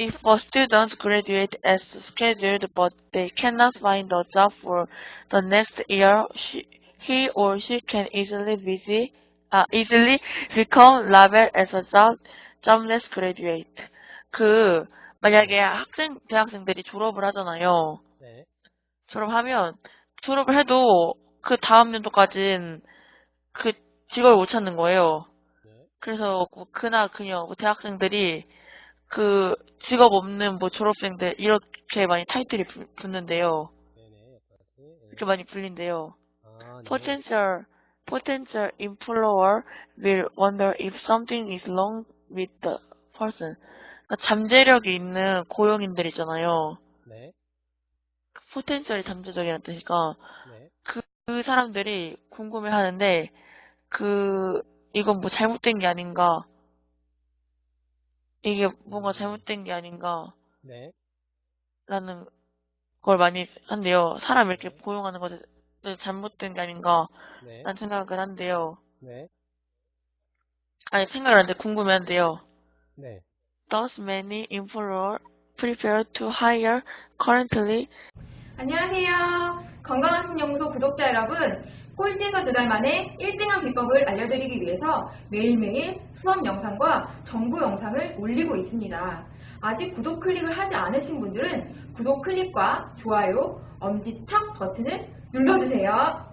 If a student graduates as scheduled but they cannot find a job for the next year, she, he or she can easily visit, uh, easily become labeled as a job, jobless graduate. 그, 만약에 학생, 대학생들이 졸업을 하잖아요. 네. 졸업하면, 졸업을 해도 그 다음 연도까지는 그 직업을 못 찾는 거예요. 네. 그래서 뭐 그나 그녀 뭐 대학생들이 그 직업 없는 뭐 졸업생들 이렇게 많이 타이틀이 부- 붙는데요. 이렇게 많이 불린대요. 아, 네. Potential potential employer will wonder if something is wrong with the person. 그러니까 잠재력이 있는 고용인들 있잖아요. 네. 포텐셜이 잠재적이라는 뜻이니까 네. 그 사람들이 궁금해하는데 그 이건 뭐 잘못된 게 아닌가? 이게 뭔가 잘못된 게 아닌가? 네. 라는 걸 많이 한대요. 사람 이렇게 고용하는 것이 잘못된 게 아닌가? 네. 라는 생각을 한대요. 네. 아니, 생각을 하는데 궁금해 한대요. 네. Thus many employers prepare to hire currently 안녕하세요. 건강한 신연구소 구독자 여러분. 꼴찌에서 두 달 만에 1등한 비법을 알려드리기 위해서 매일매일 수업 영상과 정보 영상을 올리고 있습니다. 아직 구독 클릭을 하지 않으신 분들은 구독 클릭과 좋아요, 엄지척 버튼을 눌러주세요.